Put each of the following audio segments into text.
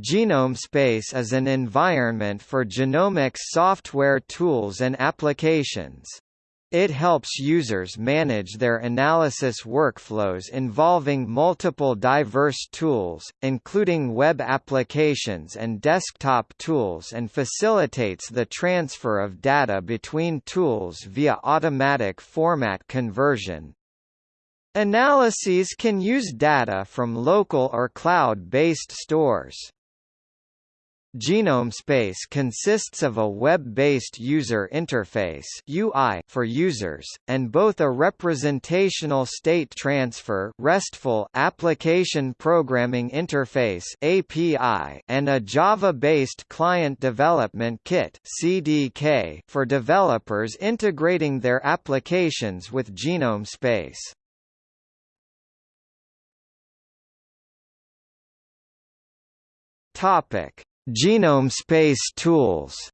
Genome Space is an environment for genomics software tools and applications. It helps users manage their analysis workflows involving multiple diverse tools, including web applications and desktop tools and facilitates the transfer of data between tools via automatic format conversion. Analyses can use data from local or cloud-based stores. Genome Space consists of a web-based user interface UI for users, and both a representational state transfer RESTful application programming interface API and a Java-based client development kit CDK for developers integrating their applications with Genome Space. Topic Genome space tools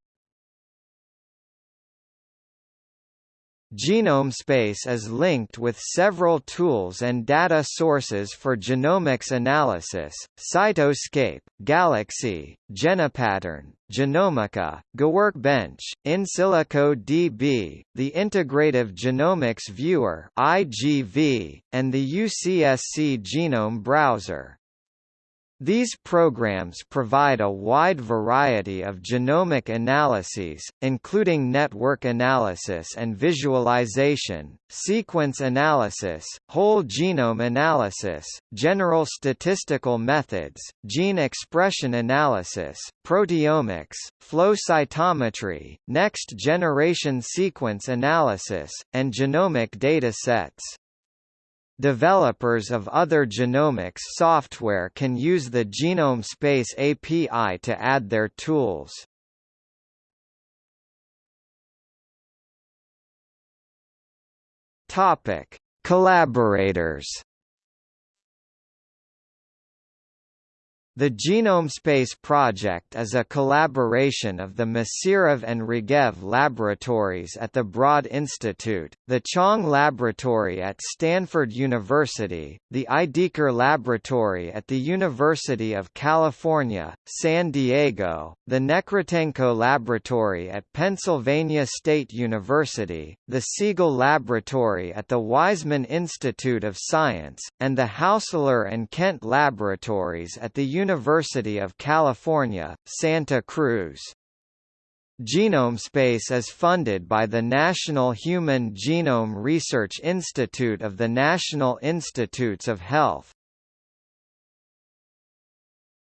Genome space is linked with several tools and data sources for genomics analysis, Cytoscape, Galaxy, GenePattern, Genomica, GeWorkbench, InSilico DB, the Integrative Genomics Viewer IGV, and the UCSC Genome Browser. These programs provide a wide variety of genomic analyses, including network analysis and visualization, sequence analysis, whole genome analysis, general statistical methods, gene expression analysis, proteomics, flow cytometry, next-generation sequence analysis, and genomic data sets. Developers of other genomics software can use the Genome Space API to add their tools. Topic: Collaborators The Genome Space project is a collaboration of the Mesirov and Regev laboratories at the Broad Institute, the Chang Laboratory at Stanford University, the Ideker Laboratory at the University of California, San Diego, the Nekrutenko Laboratory at Pennsylvania State University, the Segal Laboratory at the Weizmann Institute of Science, and the Haussler and Kent Laboratories at the University University of California, Santa Cruz. GenomeSpace is funded by the National Human Genome Research Institute of the National Institutes of Health.